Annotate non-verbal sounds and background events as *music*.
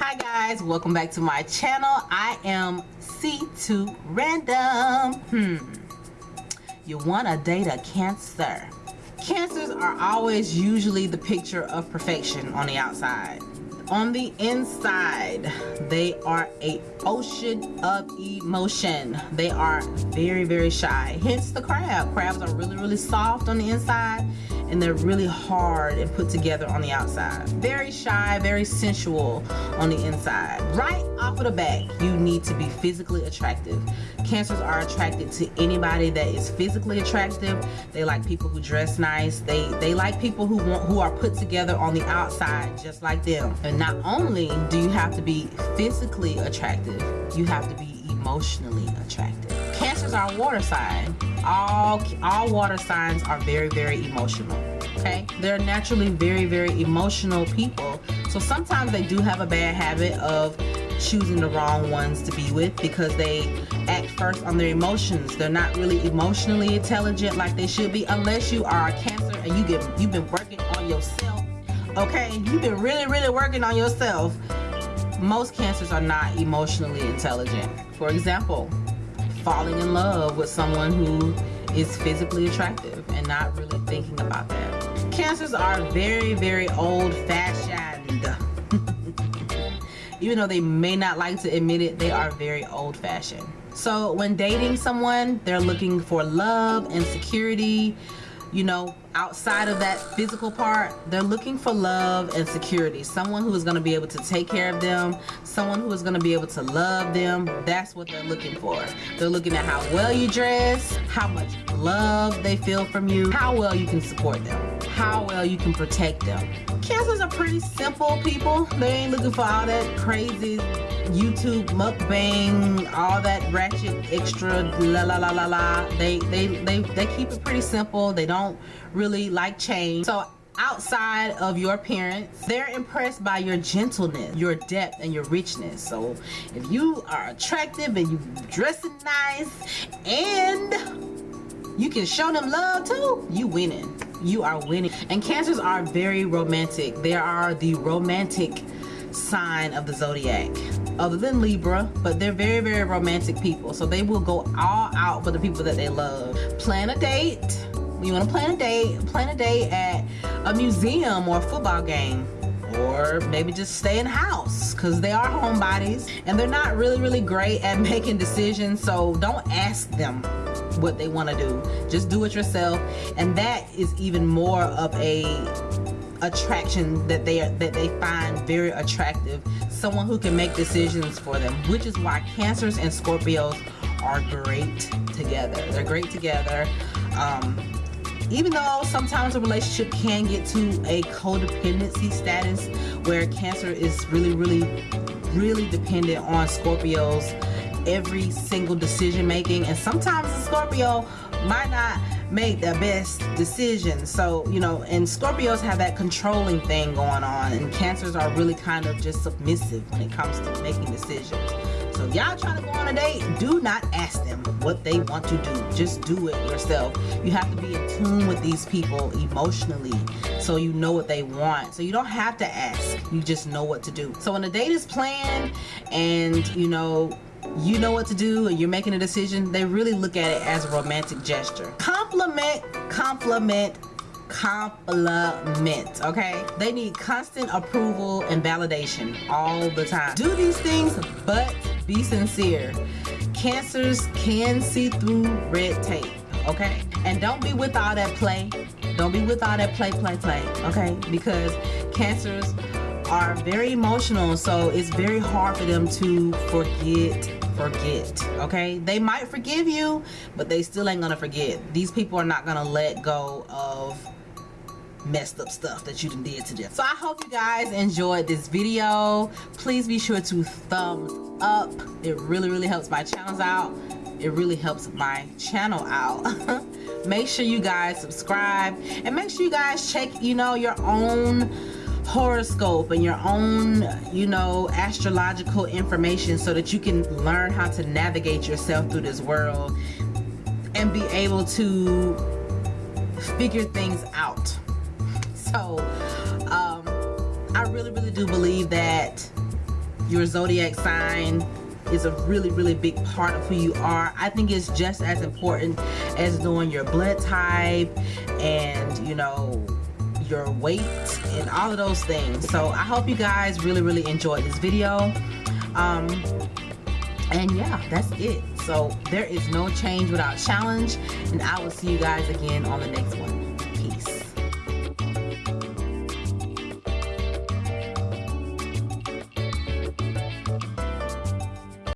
hi guys. Welcome back to my channel. I am c2 random. Hmm. You want to date a cancer. Cancers are always usually the picture of perfection on the outside. On the inside they are a ocean of emotion. They are very very shy. Hence the crab. Crabs are really really soft on the inside and they're really hard and put together on the outside. Very shy very sensual on the inside. Right off of the back you need to be physically attractive. Cancers are attracted to anybody that is physically attractive. They like people who dress nice. They they like people who want who are put together on the outside just like them. And not only do you have to be physically attractive you have to be emotionally attractive. Cancers are water sign all all water signs are very very emotional okay? They're naturally very very emotional people. So sometimes they do have a bad habit of choosing the wrong ones to be with because they act first on their emotions. They're not really emotionally intelligent like they should be unless you are a cancer and you get you've been working on yourself okay? You've been really really working on yourself. Most cancers are not emotionally intelligent. For example falling in love with someone who is physically attractive and not really thinking about that. Cancers are very, very old-fashioned. *laughs* Even though they may not like to admit it, they are very old-fashioned. So when dating someone, they're looking for love and security, you know, outside of that physical part they're looking for love and security. Someone who is going to be able to take care of them someone who is going to be able to love them. That's what they're looking for. They're looking at how well you dress how much love they feel from you how well you can support them how well you can protect them. Cancers are pretty simple people. They ain't looking for all that crazy YouTube mukbang, all that ratchet extra la la la la la. They they they they keep it pretty simple. They don't really like change. So outside of your appearance they're impressed by your gentleness your depth and your richness. So if you are attractive and you dressing nice and you can show them love too you winning. You are winning. And cancers are very romantic. They are the romantic sign of the zodiac other than Libra but they're very very romantic people. So they will go all out for the people that they love. Plan a date you want to plan a date plan a day at a museum or a football game or maybe just stay in house because they are homebodies and they're not really really great at *laughs* making decisions so don't ask them what they want to do. Just do it yourself and that is even more of a attraction that they that they find very attractive. Someone who can make decisions for them which is why cancers and scorpios are great together. They're great together. Um, even though sometimes a relationship can get to a codependency status where cancer is really really really dependent on Scorpios every single decision making and sometimes the Scorpio might not make the best decision. So you know and Scorpios have that controlling thing going on and cancers are really kind of just submissive when it comes to making decisions. So y'all trying to go on a date. Do not ask them what they want to do. Just do it yourself. You have to be tune with these people emotionally so you know what they want. So you don't have to ask. You just know what to do. So when a date is planned and you know you know what to do and you're making a decision they really look at it as a romantic gesture. Compliment compliment compliment okay? They need constant approval and validation all the time. Do these things but be sincere. Cancers can see through red tape okay? And don't be with all that play. Don't be with all that play play play. Okay? Because cancers are very emotional so it's very hard for them to forget forget. Okay? They might forgive you but they still ain't gonna forget. These people are not gonna let go of messed up stuff that you did to them. So i hope you guys enjoyed this video. Please be sure to thumbs up. It really really helps my channels out it really helps my channel out. *laughs* Make sure you guys subscribe and make sure you guys check you know your own horoscope and your own you know astrological information so that you can learn how to navigate yourself through this world and be able to figure things out. *laughs* So um, I really really do believe that your zodiac sign is a really really big part of who you are. I think it's just as important as knowing your blood type and you know your weight and all of those things. So i hope you guys really really enjoyed this video. Um and yeah that's it. So there is no change without challenge. And i will see you guys again on the next one